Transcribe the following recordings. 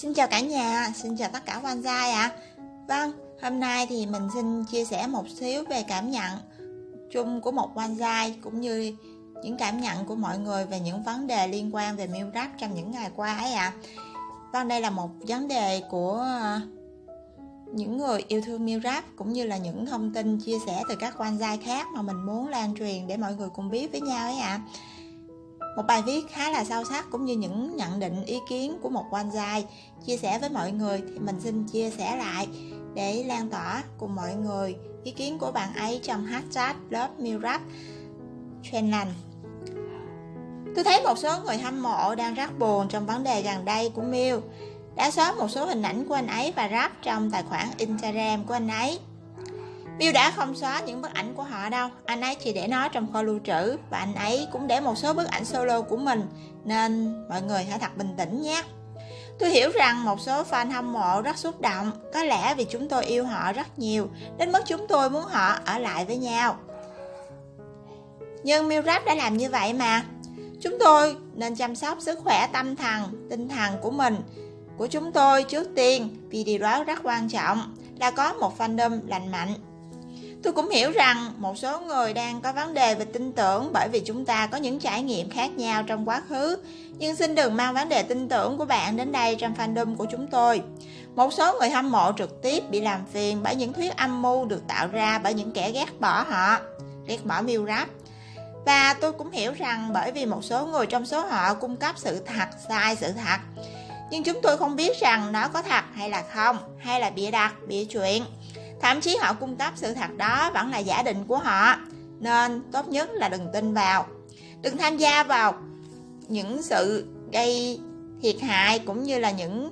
Xin chào cả nhà, xin chào tất cả quan gia ạ. À. Vâng, hôm nay thì mình xin chia sẻ một xíu về cảm nhận chung của một quan gia cũng như những cảm nhận của mọi người về những vấn đề liên quan về miêu rap trong những ngày qua ấy ạ. À. Vâng, đây là một vấn đề của ờ, những người yêu thương miêu rap cũng như là những thông tin chia sẻ từ các quan gia khác mà mình muốn lan truyền để mọi người cùng biết với nhau ấy ạ. À một bài viết khá là sâu sắc cũng như những nhận định, ý kiến của một quan dài chia sẻ với mọi người thì mình xin chia sẻ lại. Để lan tỏa cùng mọi người, ý kiến của bạn ấy trong hashtag Love Mirap Rap Tôi thấy một số người hâm mộ đang rất buồn trong vấn đề gần đây của Miu. Đã xóa một số hình ảnh của anh ấy và rap trong tài khoản Instagram của anh ấy. Bill đã không xóa những bức ảnh của họ đâu, anh ấy chỉ để nó trong kho lưu trữ và anh ấy cũng để một số bức ảnh solo của mình nên mọi người hãy thật bình tĩnh nhé. Tôi hiểu rằng một số fan hâm mộ rất xúc động, có lẽ vì chúng tôi yêu họ rất nhiều đến mức chúng tôi muốn họ ở lại với nhau. Nhưng Milrap đã làm như vậy mà. Chúng tôi nên chăm sóc sức khỏe tâm thần, tinh thần của mình, của chúng tôi trước tiên vì điều đó rất quan trọng là có một fandom lành mạnh Tôi cũng hiểu rằng một số người đang có vấn đề về tin tưởng bởi vì chúng ta có những trải nghiệm khác nhau trong quá khứ. Nhưng xin đừng mang vấn đề tin tưởng của bạn đến đây trong fandom của chúng tôi. Một số người hâm mộ trực tiếp bị làm phiền bởi những thuyết âm mưu được tạo ra bởi những kẻ ghét bỏ họ, ghét bỏ miêu rap. Và tôi cũng hiểu rằng bởi vì một số người trong số họ cung cấp sự thật sai sự thật. Nhưng chúng tôi không biết rằng nó có thật hay là không, hay là bịa đặt, bịa chuyện thậm chí họ cung cấp sự thật đó vẫn là giả định của họ. Nên tốt nhất là đừng tin vào. Đừng tham gia vào những sự gây thiệt hại cũng như là những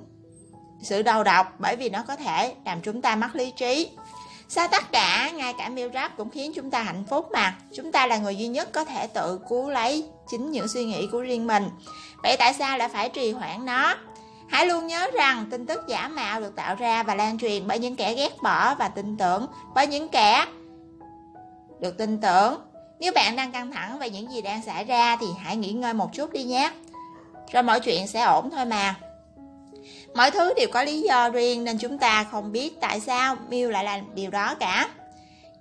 sự đầu độc bởi vì nó có thể làm chúng ta mất lý trí. Xa tất cả, ngay cả meal rap cũng khiến chúng ta hạnh phúc mà. Chúng ta là người duy nhất có thể tự cứu lấy chính những suy nghĩ của riêng mình. Vậy tại sao lại phải trì hoãn nó? Hãy luôn nhớ rằng tin tức giả mạo được tạo ra và lan truyền bởi những kẻ ghét bỏ và tin tưởng, bởi những kẻ được tin tưởng. Nếu bạn đang căng thẳng về những gì đang xảy ra thì hãy nghỉ ngơi một chút đi nhé. Rồi mọi chuyện sẽ ổn thôi mà. Mọi thứ đều có lý do riêng nên chúng ta không biết tại sao Miu lại làm điều đó cả.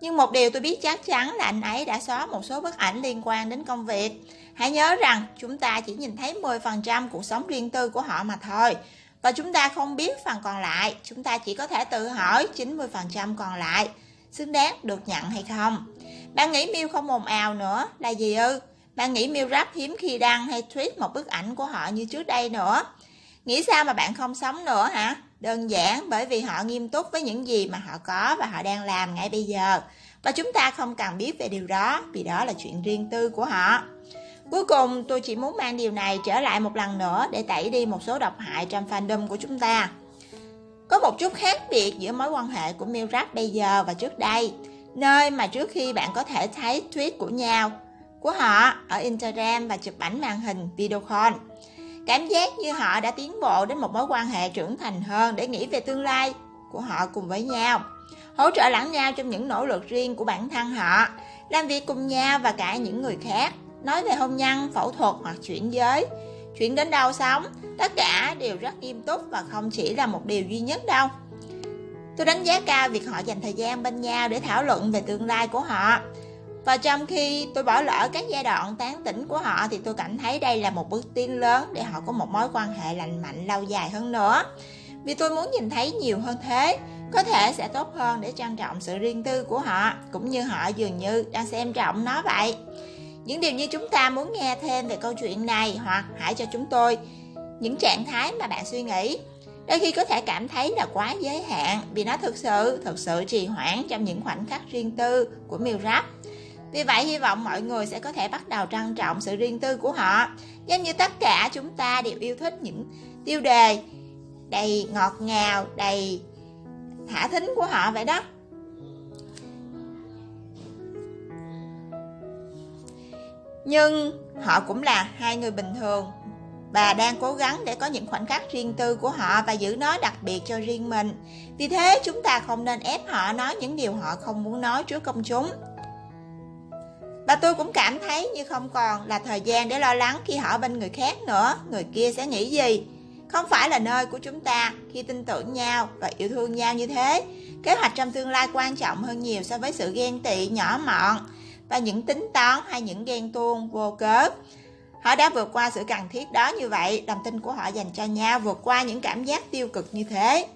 Nhưng một điều tôi biết chắc chắn là anh ấy đã xóa một số bức ảnh liên quan đến công việc. Hãy nhớ rằng chúng ta chỉ nhìn thấy 10% cuộc sống riêng tư của họ mà thôi. Và chúng ta không biết phần còn lại, chúng ta chỉ có thể tự hỏi 90% còn lại xứng đáng được nhận hay không. Bạn nghĩ Miu không ồn ào nữa là gì ư? Bạn nghĩ Miu rap hiếm khi đăng hay tweet một bức ảnh của họ như trước đây nữa? Nghĩ sao mà bạn không sống nữa hả? Đơn giản bởi vì họ nghiêm túc với những gì mà họ có và họ đang làm ngay bây giờ. Và chúng ta không cần biết về điều đó vì đó là chuyện riêng tư của họ. Cuối cùng tôi chỉ muốn mang điều này trở lại một lần nữa để tẩy đi một số độc hại trong fandom của chúng ta. Có một chút khác biệt giữa mối quan hệ của Milrap bây giờ và trước đây, nơi mà trước khi bạn có thể thấy tweet của nhau, của họ ở Instagram và chụp ảnh màn hình video call. Cảm giác như họ đã tiến bộ đến một mối quan hệ trưởng thành hơn để nghĩ về tương lai của họ cùng với nhau. Hỗ trợ lẫn nhau trong những nỗ lực riêng của bản thân họ, làm việc cùng nhau và cả những người khác, nói về hôn nhân, phẫu thuật hoặc chuyển giới, chuyển đến đâu sống, tất cả đều rất nghiêm túc và không chỉ là một điều duy nhất đâu. Tôi đánh giá cao việc họ dành thời gian bên nhau để thảo luận về tương lai của họ, và trong khi tôi bỏ lỡ các giai đoạn tán tỉnh của họ thì tôi cảm thấy đây là một bước tiến lớn để họ có một mối quan hệ lành mạnh lâu dài hơn nữa. Vì tôi muốn nhìn thấy nhiều hơn thế, có thể sẽ tốt hơn để trân trọng sự riêng tư của họ, cũng như họ dường như đang xem trọng nó vậy. Những điều như chúng ta muốn nghe thêm về câu chuyện này hoặc hãy cho chúng tôi những trạng thái mà bạn suy nghĩ. Đôi khi có thể cảm thấy là quá giới hạn vì nó thực sự, thực sự trì hoãn trong những khoảnh khắc riêng tư của miêu Rap. Vì vậy hy vọng mọi người sẽ có thể bắt đầu trân trọng sự riêng tư của họ Giống như tất cả chúng ta đều yêu thích những tiêu đề đầy ngọt ngào, đầy thả thính của họ vậy đó Nhưng họ cũng là hai người bình thường và đang cố gắng để có những khoảnh khắc riêng tư của họ và giữ nó đặc biệt cho riêng mình. Vì thế chúng ta không nên ép họ nói những điều họ không muốn nói trước công chúng. Và tôi cũng cảm thấy như không còn là thời gian để lo lắng khi họ bên người khác nữa, người kia sẽ nghĩ gì. không phải là nơi của chúng ta khi tin tưởng nhau và yêu thương nhau như thế. Kế hoạch trong tương lai quan trọng hơn nhiều so với sự ghen tị nhỏ mọn và những tính toán hay những ghen tuông vô cớ. Họ đã vượt qua sự cần thiết đó như vậy. Lòng tin của họ dành cho nhau vượt qua những cảm giác tiêu cực như thế.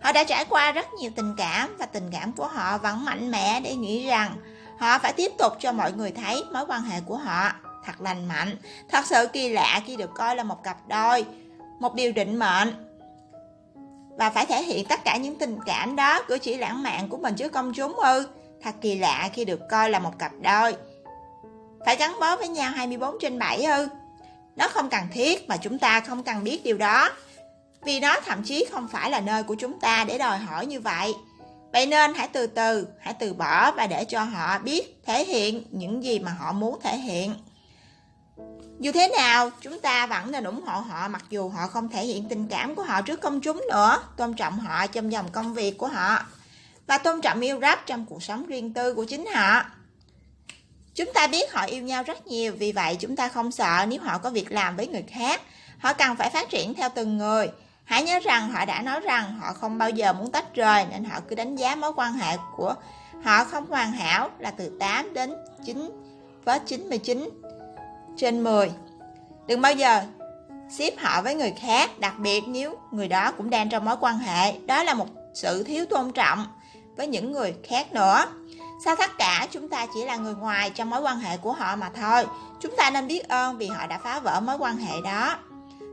Họ đã trải qua rất nhiều tình cảm và tình cảm của họ vẫn mạnh mẽ để nghĩ rằng họ phải tiếp tục cho mọi người thấy mối quan hệ của họ thật lành mạnh. Thật sự kỳ lạ khi được coi là một cặp đôi, một điều định mệnh. Và phải thể hiện tất cả những tình cảm đó cử chỉ lãng mạn của mình trước công chúng ư. Thật kỳ lạ khi được coi là một cặp đôi. Phải gắn bó với nhau 24 trên 7 ư. Nó không cần thiết mà chúng ta không cần biết điều đó, vì nó thậm chí không phải là nơi của chúng ta để đòi hỏi như vậy vậy nên hãy từ từ hãy từ bỏ và để cho họ biết thể hiện những gì mà họ muốn thể hiện dù thế nào, chúng ta vẫn nên ủng hộ họ mặc dù họ không thể hiện tình cảm của họ trước công chúng nữa, tôn trọng họ trong dòng công việc của họ và tôn trọng yêu rap trong cuộc sống riêng tư của chính họ. Chúng ta biết họ yêu nhau rất nhiều, vì vậy chúng ta không sợ nếu họ có việc làm với người khác. Họ cần phải phát triển theo từng người. Hãy nhớ rằng họ đã nói rằng họ không bao giờ muốn tách rời nên họ cứ đánh giá mối quan hệ của họ không hoàn hảo là từ 8 đến 9 với 99 trên 10. Đừng bao giờ xếp họ với người khác, đặc biệt nếu người đó cũng đang trong mối quan hệ. Đó là một sự thiếu tôn trọng với những người khác nữa. Sau tất cả, chúng ta chỉ là người ngoài trong mối quan hệ của họ mà thôi. Chúng ta nên biết ơn vì họ đã phá vỡ mối quan hệ đó.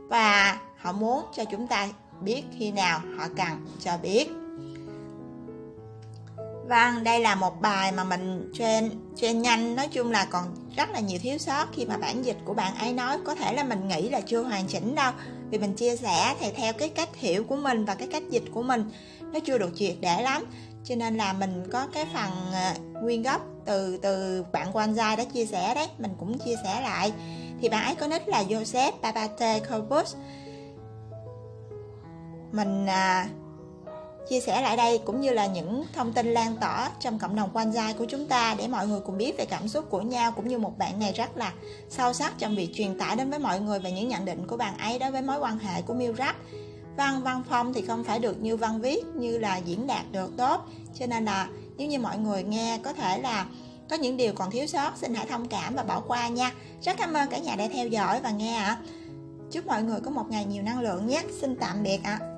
Và họ muốn cho chúng ta biết khi nào họ cần cho biết. Vâng, đây là một bài mà mình train, train nhanh. Nói chung là còn rất là nhiều thiếu sót Khi mà bản dịch của bạn ấy nói. Có thể là mình nghĩ là chưa hoàn chỉnh đâu. Vì mình chia sẻ thì theo cái cách hiểu của mình Và cái cách dịch của mình Nó chưa được triệt để lắm. Cho nên là mình có cái phần ờ, nguyên gốc Từ từ bạn Wanzai đã chia sẻ đấy. Mình cũng chia sẻ lại. Thì bạn ấy có nick là Joseph Babate Corbus mình... à, chia sẻ lại đây cũng như là những thông tin lan tỏa trong cộng đồng quan giai của chúng ta để mọi người cùng biết về cảm xúc của nhau cũng như một bạn này rất là sâu sắc trong việc truyền tải đến với mọi người về những nhận định của bạn ấy đối với mối quan hệ của Miu Rap. Văn văn phong thì không phải được như văn viết như là diễn đạt được tốt. Cho nên là nếu như mọi người nghe có thể là có những điều còn thiếu sót xin hãy thông cảm và bỏ qua nha. Rất cảm ơn cả nhà đã theo dõi và nghe ạ. Chúc mọi người có một ngày nhiều năng lượng nhé. Xin tạm biệt ạ.